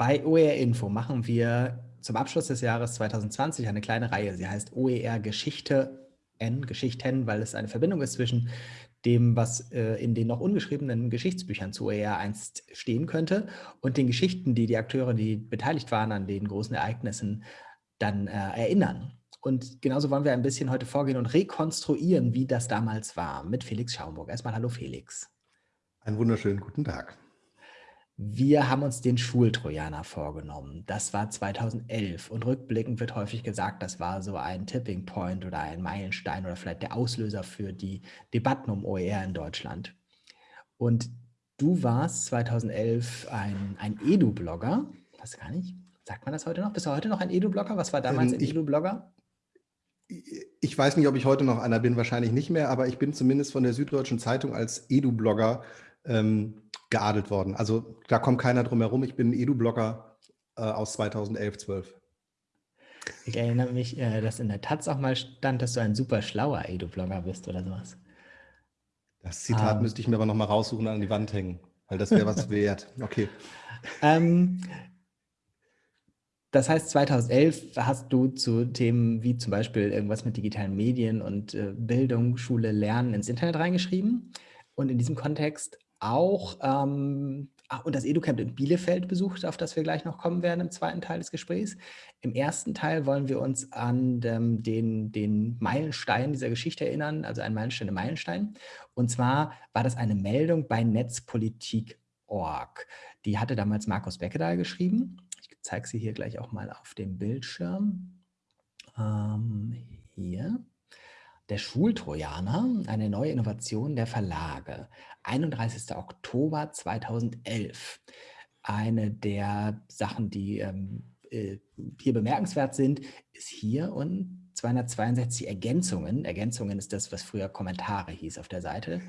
Bei OER Info machen wir zum Abschluss des Jahres 2020 eine kleine Reihe. Sie heißt OER Geschichte N, Geschichten, weil es eine Verbindung ist zwischen dem, was äh, in den noch ungeschriebenen Geschichtsbüchern zu OER einst stehen könnte und den Geschichten, die die Akteure, die beteiligt waren an den großen Ereignissen, dann äh, erinnern. Und genauso wollen wir ein bisschen heute vorgehen und rekonstruieren, wie das damals war, mit Felix Schaumburg. Erstmal hallo Felix. Einen wunderschönen guten Tag. Wir haben uns den Schultrojaner vorgenommen. Das war 2011 und rückblickend wird häufig gesagt, das war so ein Tipping Point oder ein Meilenstein oder vielleicht der Auslöser für die Debatten um OER in Deutschland. Und du warst 2011 ein, ein Edu-Blogger, weiß gar nicht, sagt man das heute noch? Bist du heute noch ein Edu-Blogger? Was war damals ähm, ein Edu-Blogger? Ich weiß nicht, ob ich heute noch einer bin, wahrscheinlich nicht mehr, aber ich bin zumindest von der Süddeutschen Zeitung als Edu-Blogger ähm, geadelt worden. Also da kommt keiner drum herum. Ich bin Edu-Blogger äh, aus 2011, 12. Ich erinnere mich, äh, dass in der Taz auch mal stand, dass du ein super schlauer Edu-Blogger bist oder sowas. Das Zitat um, ähm. müsste ich mir aber noch mal raussuchen und an die Wand hängen, weil das wäre was wert. Okay. Ähm, das heißt, 2011 hast du zu Themen wie zum Beispiel irgendwas mit digitalen Medien und äh, Bildung, Schule, Lernen ins Internet reingeschrieben. Und in diesem Kontext auch ähm, und das EduCamp in Bielefeld besucht, auf das wir gleich noch kommen werden im zweiten Teil des Gesprächs. Im ersten Teil wollen wir uns an ähm, den, den Meilenstein dieser Geschichte erinnern, also ein Meilenstein, ein Meilenstein. Und zwar war das eine Meldung bei Netzpolitik.org. Die hatte damals Markus Beckedahl geschrieben. Ich zeige sie hier gleich auch mal auf dem Bildschirm. Ähm, hier. Der Schultrojaner, eine neue Innovation der Verlage. 31. Oktober 2011. Eine der Sachen, die ähm, äh, hier bemerkenswert sind, ist hier und 262 Ergänzungen. Ergänzungen ist das, was früher Kommentare hieß auf der Seite.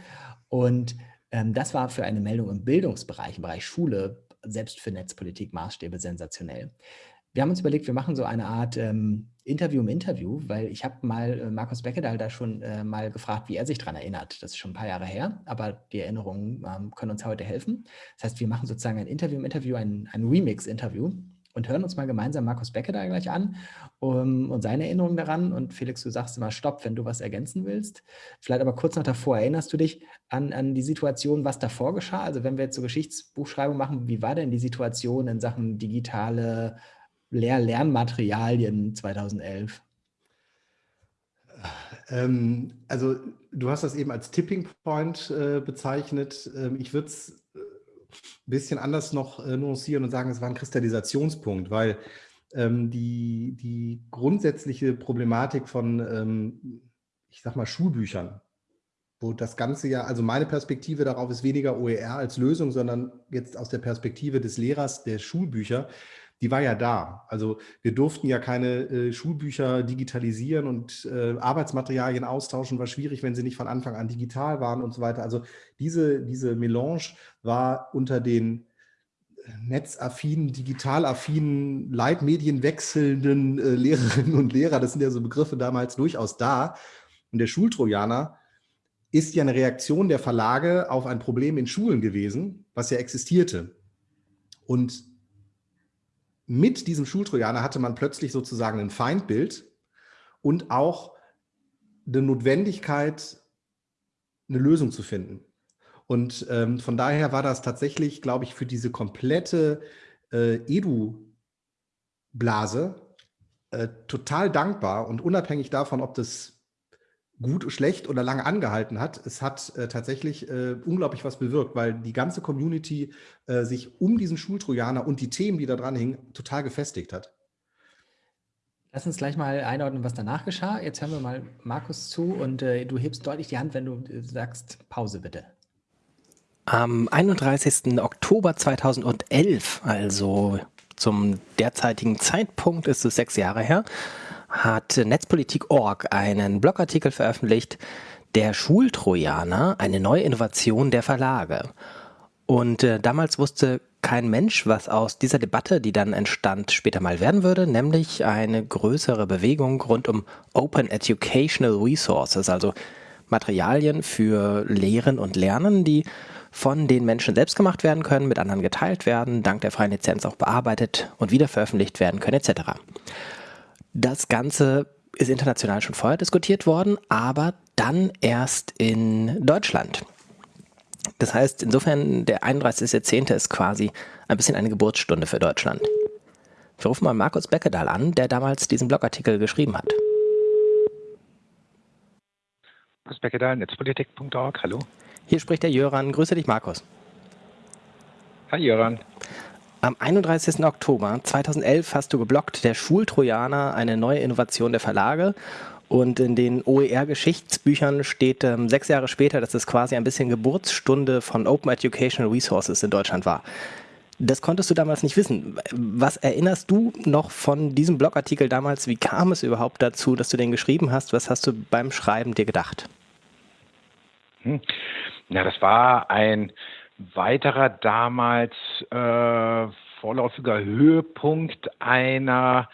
Und ähm, das war für eine Meldung im Bildungsbereich, im Bereich Schule, selbst für Netzpolitik Maßstäbe sensationell. Wir haben uns überlegt, wir machen so eine Art ähm, Interview im Interview, weil ich habe mal äh, Markus Beckedahl da schon äh, mal gefragt, wie er sich daran erinnert. Das ist schon ein paar Jahre her, aber die Erinnerungen ähm, können uns heute helfen. Das heißt, wir machen sozusagen ein Interview im Interview, ein, ein Remix-Interview und hören uns mal gemeinsam Markus Beckedahl gleich an um, und seine Erinnerungen daran. Und Felix, du sagst immer Stopp, wenn du was ergänzen willst. Vielleicht aber kurz noch davor, erinnerst du dich an, an die Situation, was davor geschah? Also wenn wir jetzt so Geschichtsbuchschreibung machen, wie war denn die Situation in Sachen digitale Lehr Lernmaterialien 2011? Ähm, also du hast das eben als Tipping Point äh, bezeichnet. Ähm, ich würde es ein äh, bisschen anders noch äh, nuancieren und sagen, es war ein Kristallisationspunkt, weil ähm, die, die grundsätzliche Problematik von, ähm, ich sag mal, Schulbüchern, wo das Ganze ja, also meine Perspektive darauf ist weniger OER als Lösung, sondern jetzt aus der Perspektive des Lehrers der Schulbücher, die war ja da. Also wir durften ja keine äh, Schulbücher digitalisieren und äh, Arbeitsmaterialien austauschen, war schwierig, wenn sie nicht von Anfang an digital waren und so weiter. Also diese, diese Melange war unter den äh, netzaffinen, digitalaffinen, Leitmedienwechselnden äh, Lehrerinnen und Lehrer, das sind ja so Begriffe damals durchaus da. Und der Schultrojaner ist ja eine Reaktion der Verlage auf ein Problem in Schulen gewesen, was ja existierte. Und mit diesem Schultrojaner hatte man plötzlich sozusagen ein Feindbild und auch eine Notwendigkeit, eine Lösung zu finden. Und ähm, von daher war das tatsächlich, glaube ich, für diese komplette äh, Edu-Blase äh, total dankbar und unabhängig davon, ob das gut, schlecht oder lange angehalten hat. Es hat äh, tatsächlich äh, unglaublich was bewirkt, weil die ganze Community äh, sich um diesen Schultrojaner und die Themen, die da dran hingen, total gefestigt hat. Lass uns gleich mal einordnen, was danach geschah. Jetzt hören wir mal Markus zu und äh, du hebst deutlich die Hand, wenn du äh, sagst Pause bitte. Am 31. Oktober 2011, also zum derzeitigen Zeitpunkt ist es sechs Jahre her, hat Netzpolitik.org einen Blogartikel veröffentlicht, der Schultrojaner, eine neue Innovation der Verlage. Und äh, damals wusste kein Mensch, was aus dieser Debatte, die dann entstand, später mal werden würde, nämlich eine größere Bewegung rund um Open Educational Resources, also Materialien für Lehren und Lernen, die von den Menschen selbst gemacht werden können, mit anderen geteilt werden, dank der freien Lizenz auch bearbeitet und wieder veröffentlicht werden können etc. Das Ganze ist international schon vorher diskutiert worden, aber dann erst in Deutschland. Das heißt, insofern, der 31.10. ist quasi ein bisschen eine Geburtsstunde für Deutschland. Wir rufen mal Markus Beckedahl an, der damals diesen Blogartikel geschrieben hat. Markus Beckedahl, netzpolitik.org, hallo. Hier spricht der Jöran. Grüße dich, Markus. Hi, Jöran. Am 31. Oktober 2011 hast du geblockt, der Schultrojaner, eine neue Innovation der Verlage. Und in den OER-Geschichtsbüchern steht ähm, sechs Jahre später, dass es quasi ein bisschen Geburtsstunde von Open Educational Resources in Deutschland war. Das konntest du damals nicht wissen. Was erinnerst du noch von diesem Blogartikel damals? Wie kam es überhaupt dazu, dass du den geschrieben hast? Was hast du beim Schreiben dir gedacht? Hm. Ja, das war ein weiterer damals äh, vorläufiger Höhepunkt einer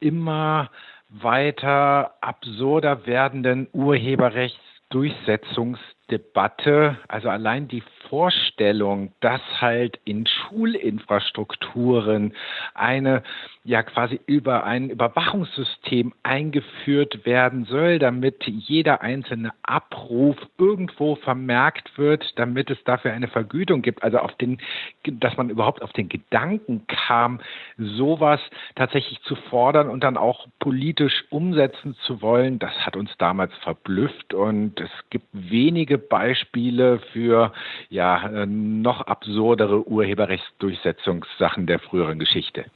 immer weiter absurder werdenden Urheberrechtsdurchsetzungsdebatte. Also allein die Vorstellung, dass halt in Schulinfrastrukturen eine ja quasi über ein Überwachungssystem eingeführt werden soll, damit jeder einzelne Abruf irgendwo vermerkt wird, damit es dafür eine Vergütung gibt. Also auf den, dass man überhaupt auf den Gedanken kam, sowas tatsächlich zu fordern und dann auch politisch umsetzen zu wollen, das hat uns damals verblüfft und es gibt wenige Beispiele für ja noch absurdere Urheberrechtsdurchsetzungssachen der früheren Geschichte.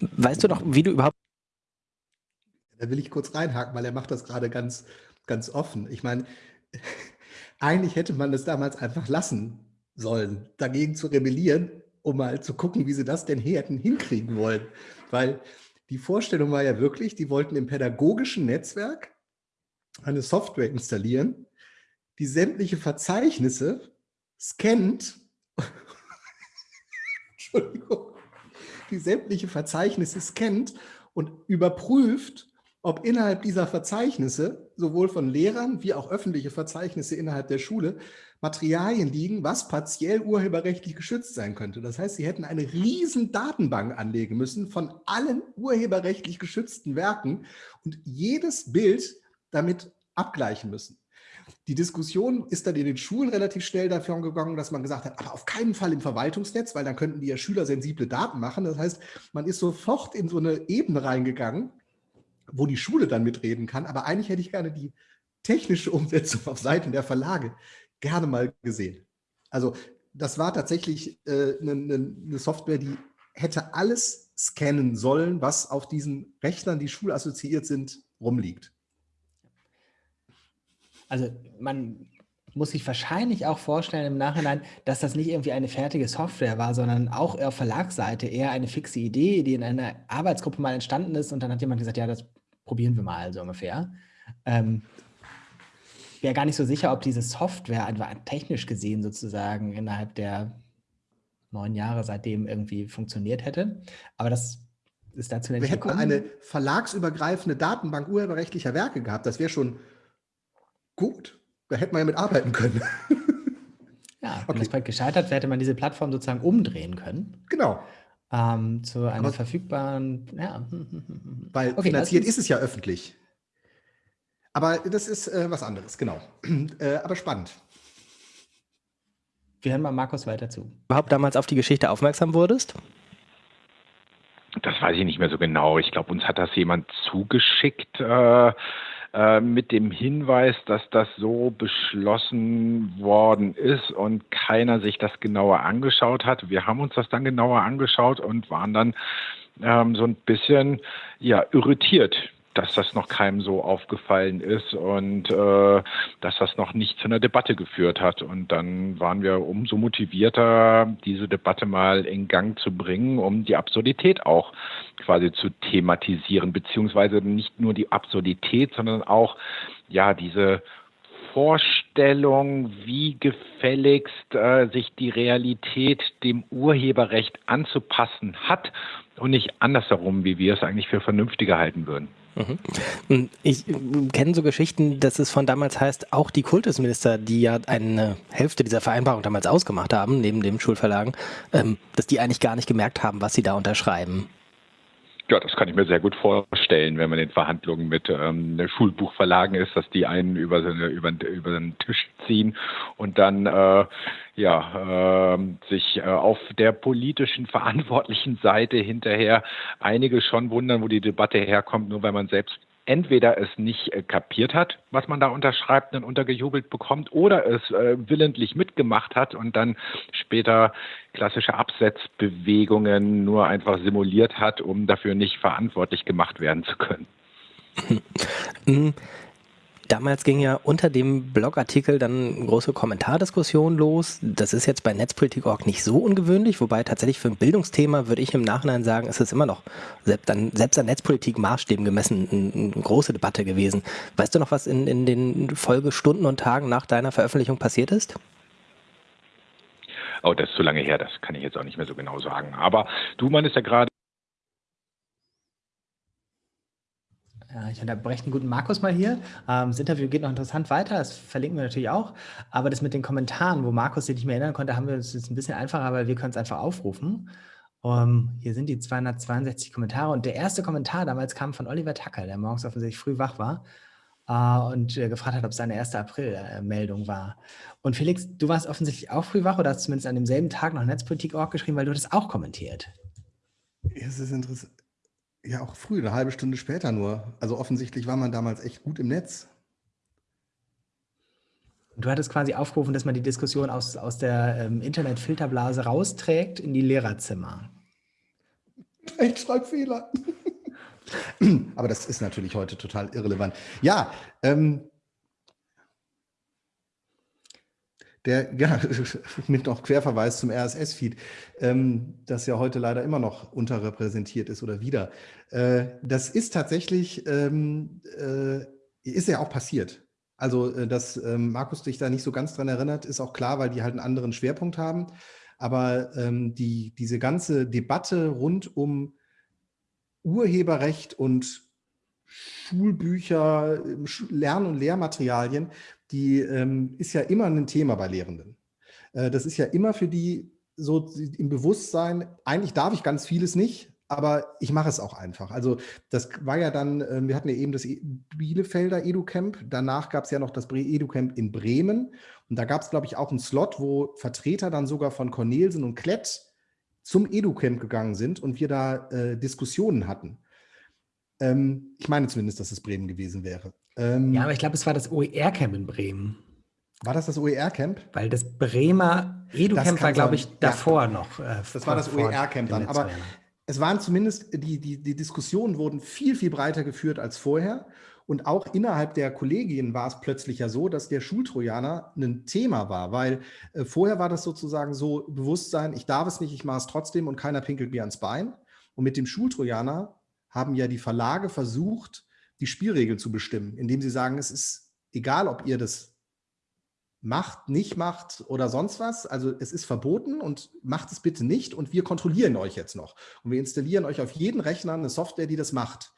Weißt du noch, wie du überhaupt. Da will ich kurz reinhaken, weil er macht das gerade ganz, ganz offen. Ich meine, eigentlich hätte man das damals einfach lassen sollen, dagegen zu rebellieren, um mal zu gucken, wie sie das denn hätten hinkriegen wollen. Weil die Vorstellung war ja wirklich, die wollten im pädagogischen Netzwerk eine Software installieren, die sämtliche Verzeichnisse scannt, die sämtliche Verzeichnisse scannt und überprüft, ob innerhalb dieser Verzeichnisse, sowohl von Lehrern wie auch öffentliche Verzeichnisse innerhalb der Schule, Materialien liegen, was partiell urheberrechtlich geschützt sein könnte. Das heißt, sie hätten eine riesen Datenbank anlegen müssen von allen urheberrechtlich geschützten Werken und jedes Bild damit abgleichen müssen. Die Diskussion ist dann in den Schulen relativ schnell dafür gegangen, dass man gesagt hat, aber auf keinen Fall im Verwaltungsnetz, weil dann könnten die ja Schüler sensible Daten machen. Das heißt, man ist sofort in so eine Ebene reingegangen, wo die Schule dann mitreden kann. Aber eigentlich hätte ich gerne die technische Umsetzung auf Seiten der Verlage gerne mal gesehen. Also das war tatsächlich äh, eine, eine Software, die hätte alles scannen sollen, was auf diesen Rechnern, die schulassoziiert sind, rumliegt. Also man muss sich wahrscheinlich auch vorstellen im Nachhinein, dass das nicht irgendwie eine fertige Software war, sondern auch auf Verlagsseite eher eine fixe Idee, die in einer Arbeitsgruppe mal entstanden ist und dann hat jemand gesagt, ja, das probieren wir mal so ungefähr. Ähm, wäre gar nicht so sicher, ob diese Software einfach technisch gesehen sozusagen innerhalb der neun Jahre seitdem irgendwie funktioniert hätte. Aber das ist dazu nicht Wir hätten eine verlagsübergreifende Datenbank urheberrechtlicher Werke gehabt. Das wäre schon gut. Da hätte man ja mit arbeiten können. Ja, wenn okay. das Projekt gescheitert wäre, hätte man diese Plattform sozusagen umdrehen können. Genau. Ähm, zu einer Aber verfügbaren, ja. Weil okay, finanziert ist es ja öffentlich. Aber das ist äh, was anderes, genau. Äh, aber spannend. Wir hören mal Markus weiter zu. Überhaupt damals auf die Geschichte aufmerksam wurdest? Das weiß ich nicht mehr so genau. Ich glaube, uns hat das jemand zugeschickt. Äh, äh, mit dem Hinweis, dass das so beschlossen worden ist und keiner sich das genauer angeschaut hat. Wir haben uns das dann genauer angeschaut und waren dann ähm, so ein bisschen ja irritiert dass das noch keinem so aufgefallen ist und äh, dass das noch nicht zu einer Debatte geführt hat. Und dann waren wir umso motivierter, diese Debatte mal in Gang zu bringen, um die Absurdität auch quasi zu thematisieren, beziehungsweise nicht nur die Absurdität, sondern auch ja diese Vorstellung, wie gefälligst äh, sich die Realität dem Urheberrecht anzupassen hat und nicht andersherum, wie wir es eigentlich für vernünftiger halten würden. Mhm. Ich kenne so Geschichten, dass es von damals heißt, auch die Kultusminister, die ja eine Hälfte dieser Vereinbarung damals ausgemacht haben, neben den Schulverlagen, ähm, dass die eigentlich gar nicht gemerkt haben, was sie da unterschreiben. Ja, das kann ich mir sehr gut vorstellen, wenn man in Verhandlungen mit ähm, Schulbuchverlagen ist, dass die einen über, über, über den Tisch ziehen und dann äh, ja, äh, sich äh, auf der politischen verantwortlichen Seite hinterher einige schon wundern, wo die Debatte herkommt, nur weil man selbst entweder es nicht äh, kapiert hat, was man da unterschreibt und untergejubelt bekommt, oder es äh, willentlich mitgemacht hat und dann später klassische Absetzbewegungen nur einfach simuliert hat, um dafür nicht verantwortlich gemacht werden zu können. Damals ging ja unter dem Blogartikel dann große Kommentardiskussion los. Das ist jetzt bei Netzpolitik.org nicht so ungewöhnlich, wobei tatsächlich für ein Bildungsthema würde ich im Nachhinein sagen, ist es immer noch selbst an, selbst an Netzpolitik-Maßstäben gemessen eine, eine große Debatte gewesen. Weißt du noch, was in, in den Folgestunden und Tagen nach deiner Veröffentlichung passiert ist? Oh, das ist zu lange her, das kann ich jetzt auch nicht mehr so genau sagen. Aber du meinst ja gerade, Ja, ich unterbreche den guten Markus mal hier. Ähm, das Interview geht noch interessant weiter, das verlinken wir natürlich auch. Aber das mit den Kommentaren, wo Markus sich nicht mehr erinnern konnte, haben wir es jetzt ein bisschen einfacher, weil wir können es einfach aufrufen. Um, ähm, hier sind die 262 Kommentare und der erste Kommentar damals kam von Oliver Tacker, der morgens offensichtlich früh wach war uh, und äh, gefragt hat, ob es seine erste April-Meldung war. Und Felix, du warst offensichtlich auch früh wach oder hast zumindest an demselben Tag noch Netzpolitik.org geschrieben, weil du das auch kommentiert. Es ist interessant. Ja, auch früh, eine halbe Stunde später nur. Also offensichtlich war man damals echt gut im Netz. Du hattest quasi aufgerufen, dass man die Diskussion aus, aus der ähm, Internetfilterblase rausträgt in die Lehrerzimmer. Rechtschreibfehler. Aber das ist natürlich heute total irrelevant. Ja, ähm, der, ja, mit noch Querverweis zum RSS-Feed, ähm, das ja heute leider immer noch unterrepräsentiert ist oder wieder. Äh, das ist tatsächlich, ähm, äh, ist ja auch passiert. Also, äh, dass ähm, Markus dich da nicht so ganz dran erinnert, ist auch klar, weil die halt einen anderen Schwerpunkt haben. Aber ähm, die, diese ganze Debatte rund um Urheberrecht und Schulbücher, Lern- und Lehrmaterialien, die ähm, ist ja immer ein Thema bei Lehrenden. Äh, das ist ja immer für die so im Bewusstsein, eigentlich darf ich ganz vieles nicht, aber ich mache es auch einfach. Also das war ja dann, äh, wir hatten ja eben das e-, Bielefelder EduCamp, danach gab es ja noch das EduCamp in Bremen und da gab es, glaube ich, auch einen Slot, wo Vertreter dann sogar von Cornelsen und Klett zum EduCamp gegangen sind und wir da äh, Diskussionen hatten. Ähm, ich meine zumindest, dass es Bremen gewesen wäre. Ähm, ja, aber ich glaube, es war das OER-Camp in Bremen. War das das OER-Camp? Weil das Bremer Edu-Camp war, glaube ich, davor ja. noch. Äh, das war das OER-Camp dann. Aber es waren zumindest, die, die, die Diskussionen wurden viel, viel breiter geführt als vorher. Und auch innerhalb der Kollegien war es plötzlich ja so, dass der Schultrojaner ein Thema war, weil äh, vorher war das sozusagen so Bewusstsein, ich darf es nicht, ich mache es trotzdem und keiner pinkelt mir ans Bein. Und mit dem Schultrojaner haben ja die Verlage versucht, die Spielregeln zu bestimmen, indem sie sagen, es ist egal, ob ihr das macht, nicht macht oder sonst was. Also es ist verboten und macht es bitte nicht und wir kontrollieren euch jetzt noch. Und wir installieren euch auf jeden Rechner eine Software, die das macht.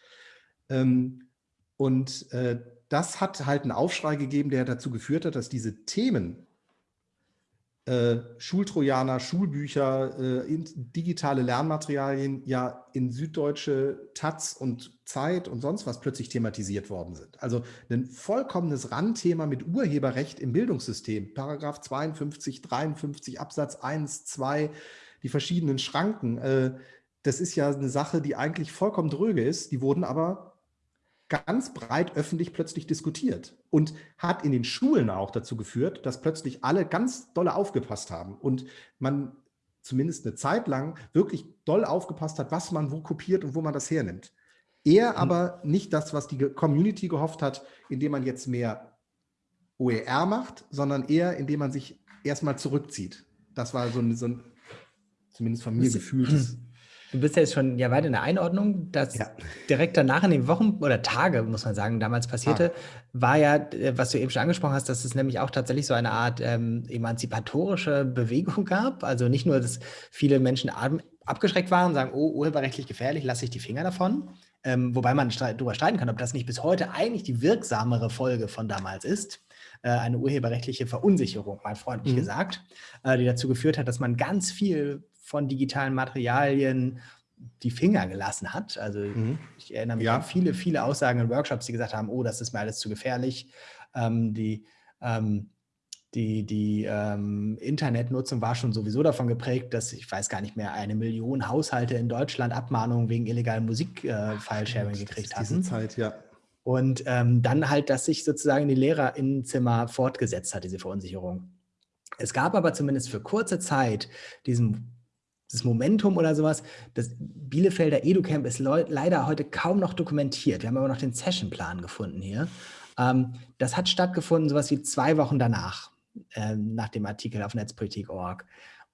Ähm, und äh, das hat halt einen Aufschrei gegeben, der dazu geführt hat, dass diese Themen äh, Schultrojaner, Schulbücher, äh, digitale Lernmaterialien ja in süddeutsche Taz und Zeit und sonst was plötzlich thematisiert worden sind. Also ein vollkommenes Randthema mit Urheberrecht im Bildungssystem. Paragraph 52, 53, Absatz 1, 2, die verschiedenen Schranken. Äh, das ist ja eine Sache, die eigentlich vollkommen dröge ist. Die wurden aber ganz breit öffentlich plötzlich diskutiert und hat in den Schulen auch dazu geführt, dass plötzlich alle ganz dolle aufgepasst haben und man zumindest eine Zeit lang wirklich doll aufgepasst hat, was man wo kopiert und wo man das hernimmt. Eher mhm. aber nicht das, was die Community gehofft hat, indem man jetzt mehr OER macht, sondern eher, indem man sich erstmal zurückzieht. Das war so ein, so ein zumindest von mir gefühltes Du bist ja jetzt schon ja weit in der Einordnung. Das ja. direkt danach in den Wochen oder Tage, muss man sagen, damals passierte, ah. war ja, äh, was du eben schon angesprochen hast, dass es nämlich auch tatsächlich so eine Art ähm, emanzipatorische Bewegung gab. Also nicht nur, dass viele Menschen abgeschreckt waren und sagen, oh, urheberrechtlich gefährlich, lasse ich die Finger davon. ähm, wobei man darüber streiten kann, ob das nicht bis heute eigentlich die wirksamere Folge von damals ist. Äh, eine urheberrechtliche Verunsicherung, mal freundlich mhm. gesagt, äh, die dazu geführt hat, dass man ganz viel von digitalen Materialien die Finger gelassen hat. Also mhm. ich erinnere mich ja. an viele, viele Aussagen in Workshops, die gesagt haben, oh, das ist mir alles zu gefährlich. Ähm, die ähm, die, die ähm, Internetnutzung war schon sowieso davon geprägt, dass ich weiß gar nicht mehr, eine Million Haushalte in Deutschland Abmahnungen wegen illegalen Musik-File-Sharing äh, gekriegt hatten. Zeit, ja. Und ähm, dann halt, dass sich sozusagen die Lehrerinnenzimmer fortgesetzt hat, diese Verunsicherung. Es gab aber zumindest für kurze Zeit diesen das Momentum oder sowas. Das Bielefelder EduCamp ist leider heute kaum noch dokumentiert. Wir haben aber noch den Sessionplan gefunden hier. Ähm, das hat stattgefunden, sowas wie zwei Wochen danach äh, nach dem Artikel auf netzpolitik.org.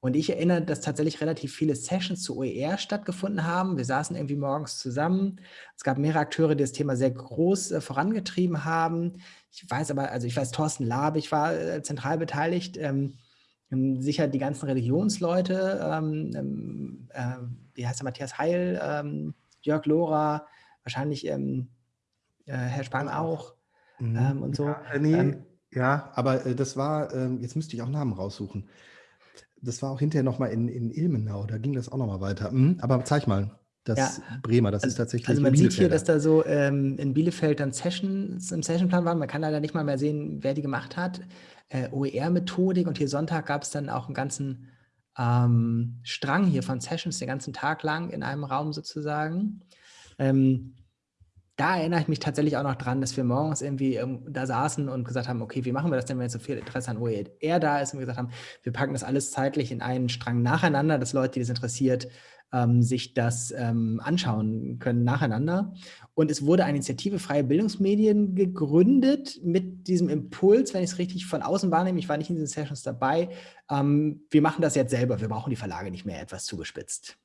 Und ich erinnere, dass tatsächlich relativ viele Sessions zu OER stattgefunden haben. Wir saßen irgendwie morgens zusammen. Es gab mehrere Akteure, die das Thema sehr groß äh, vorangetrieben haben. Ich weiß aber, also ich weiß, Thorsten Labig war äh, zentral beteiligt. Ähm, ähm, sicher die ganzen Religionsleute, ähm, ähm äh, wie heißt der, Matthias Heil, ähm, Jörg Lohrer, wahrscheinlich ähm, äh, Herr Spahn auch mhm. und so. Ja, äh, nee, ja, aber äh, das war, jetzt müsste ich auch Namen raussuchen. Das war auch hinterher nochmal in, in Ilmenau, da ging das auch nochmal weiter. Mhm, aber zeig mal, das ja. Bremer, das also, ist tatsächlich. Also man sieht hier, dass da so ähm, in Bielefeld dann Sessions im Sessionplan waren. Man kann leider nicht mal mehr sehen, wer die gemacht hat. Äh, OER-Methodik und hier Sonntag gab es dann auch einen ganzen ähm, Strang hier von Sessions den ganzen Tag lang in einem Raum sozusagen. Ähm, da erinnere ich mich tatsächlich auch noch dran, dass wir morgens irgendwie ähm, da saßen und gesagt haben, okay, wie machen wir das denn, wenn jetzt so viel Interesse an OER da ist? Und wir gesagt haben, wir packen das alles zeitlich in einen Strang nacheinander, dass Leute, die das interessiert, ähm, sich das ähm, anschauen können nacheinander. Und es wurde eine Initiative Freie Bildungsmedien gegründet mit diesem Impuls, wenn ich es richtig von außen wahrnehme, ich war nicht in diesen Sessions dabei, ähm, wir machen das jetzt selber, wir brauchen die Verlage nicht mehr etwas zugespitzt.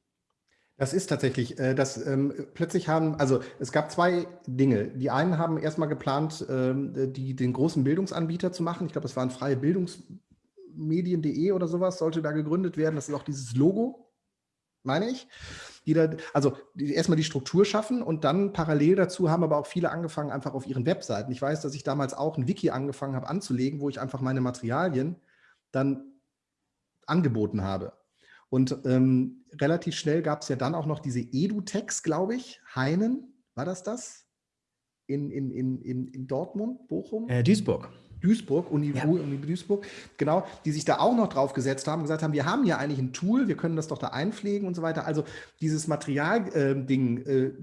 Das ist tatsächlich, äh, das ähm, plötzlich haben, also es gab zwei Dinge. Die einen haben erstmal geplant, ähm, die, den großen Bildungsanbieter zu machen. Ich glaube, das waren freie Bildungsmedien.de oder sowas, sollte da gegründet werden. Das ist auch dieses Logo, meine ich. Die da, also die, erstmal die Struktur schaffen und dann parallel dazu haben aber auch viele angefangen, einfach auf ihren Webseiten. Ich weiß, dass ich damals auch ein Wiki angefangen habe anzulegen, wo ich einfach meine Materialien dann angeboten habe. Und ähm, relativ schnell gab es ja dann auch noch diese Edutex, glaube ich, Heinen, war das das? In, in, in, in, in Dortmund, Bochum? Äh, Duisburg. Duisburg, Uni, ja. Uni Duisburg, genau, die sich da auch noch drauf gesetzt haben, gesagt haben, wir haben ja eigentlich ein Tool, wir können das doch da einpflegen und so weiter. Also dieses Materialding, äh, äh,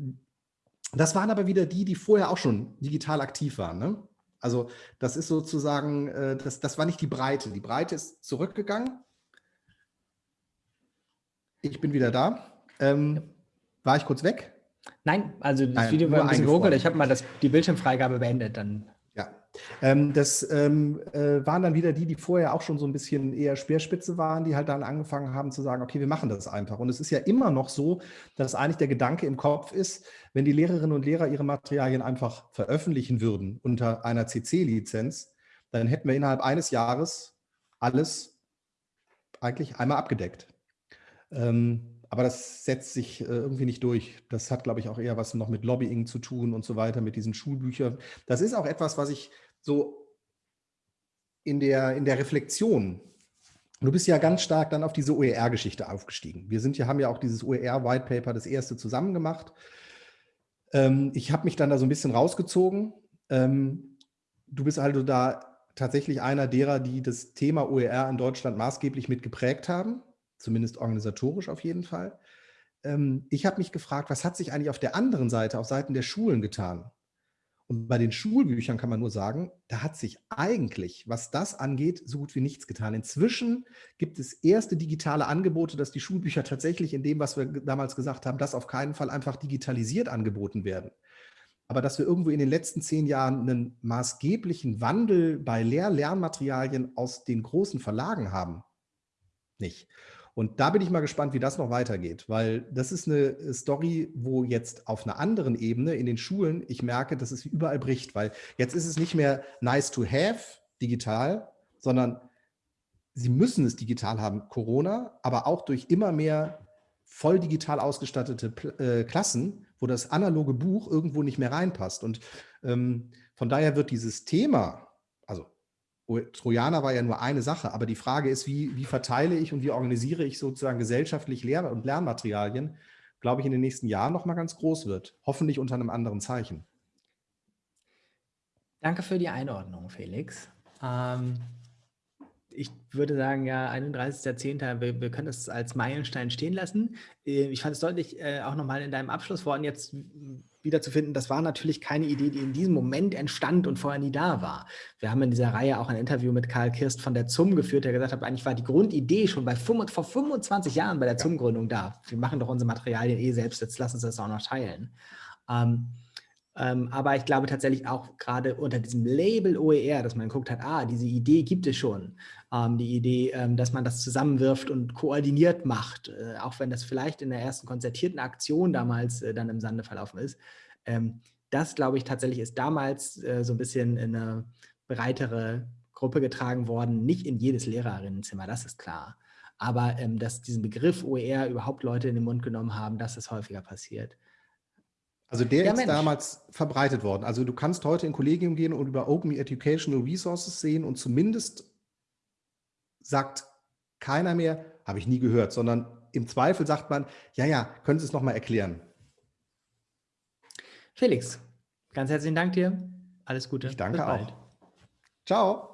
das waren aber wieder die, die vorher auch schon digital aktiv waren. Ne? Also das ist sozusagen, äh, das, das war nicht die Breite. Die Breite ist zurückgegangen ich bin wieder da. Ähm, war ich kurz weg? Nein, also das Nein, Video war ein bisschen geruckelt. Ich habe mal das, die Bildschirmfreigabe beendet. Dann. Ähm, das ähm, äh, waren dann wieder die, die vorher auch schon so ein bisschen eher Speerspitze waren, die halt dann angefangen haben zu sagen, okay, wir machen das einfach. Und es ist ja immer noch so, dass eigentlich der Gedanke im Kopf ist, wenn die Lehrerinnen und Lehrer ihre Materialien einfach veröffentlichen würden unter einer CC-Lizenz, dann hätten wir innerhalb eines Jahres alles eigentlich einmal abgedeckt. Ähm, aber das setzt sich äh, irgendwie nicht durch. Das hat, glaube ich, auch eher was noch mit Lobbying zu tun und so weiter, mit diesen Schulbüchern. Das ist auch etwas, was ich so in der, in der Reflexion, du bist ja ganz stark dann auf diese OER-Geschichte aufgestiegen. Wir sind ja, haben ja auch dieses OER-White Paper, das erste zusammen gemacht. Ähm, ich habe mich dann da so ein bisschen rausgezogen. Ähm, du bist also da tatsächlich einer derer, die das Thema OER in Deutschland maßgeblich mitgeprägt haben zumindest organisatorisch auf jeden Fall. Ähm, ich habe mich gefragt, was hat sich eigentlich auf der anderen Seite, auf Seiten der Schulen getan? Und bei den Schulbüchern kann man nur sagen, da hat sich eigentlich, was das angeht, so gut wie nichts getan. Inzwischen gibt es erste digitale Angebote, dass die Schulbücher tatsächlich in dem, was wir damals gesagt haben, das auf keinen Fall einfach digitalisiert angeboten werden. Aber dass wir irgendwo in den letzten zehn Jahren einen maßgeblichen Wandel bei Lehr-Lernmaterialien aus den großen Verlagen haben, nicht. Und da bin ich mal gespannt, wie das noch weitergeht, weil das ist eine Story, wo jetzt auf einer anderen Ebene in den Schulen ich merke, dass es überall bricht, weil jetzt ist es nicht mehr nice to have digital, sondern sie müssen es digital haben, Corona, aber auch durch immer mehr voll digital ausgestattete äh, Klassen, wo das analoge Buch irgendwo nicht mehr reinpasst. Und ähm, von daher wird dieses Thema, Trojaner war ja nur eine Sache, aber die Frage ist, wie, wie verteile ich und wie organisiere ich sozusagen gesellschaftlich Lehr- und Lernmaterialien, glaube ich, in den nächsten Jahren noch mal ganz groß wird. Hoffentlich unter einem anderen Zeichen. Danke für die Einordnung, Felix. Ähm, ich würde sagen, ja, 31.10. Wir, wir können das als Meilenstein stehen lassen. Äh, ich fand es deutlich, äh, auch nochmal in deinem Abschlussworten jetzt wiederzufinden, das war natürlich keine Idee, die in diesem Moment entstand und vorher nie da war. Wir haben in dieser Reihe auch ein Interview mit Karl Kirst von der ZUM geführt, der gesagt hat, eigentlich war die Grundidee schon bei vor 25 Jahren bei der ZUM-Gründung da. Wir machen doch unsere Materialien eh selbst, jetzt lassen Sie das auch noch teilen. Ähm, ähm, aber ich glaube tatsächlich auch gerade unter diesem Label OER, dass man geguckt hat, ah, diese Idee gibt es schon. Ähm, die Idee, ähm, dass man das zusammenwirft und koordiniert macht, äh, auch wenn das vielleicht in der ersten konzertierten Aktion damals äh, dann im Sande verlaufen ist. Ähm, das, glaube ich, tatsächlich ist damals äh, so ein bisschen in eine breitere Gruppe getragen worden, nicht in jedes Lehrerinnenzimmer, das ist klar. Aber dass diesen Begriff OER überhaupt Leute in den Mund genommen haben, das ist häufiger passiert. Also der ja, ist Mensch. damals verbreitet worden. Also du kannst heute in Kollegium gehen und über Open Educational Resources sehen und zumindest sagt keiner mehr, habe ich nie gehört, sondern im Zweifel sagt man, ja, ja, können Sie es nochmal erklären. Felix, ganz herzlichen Dank dir. Alles Gute. Ich danke auch. Ciao.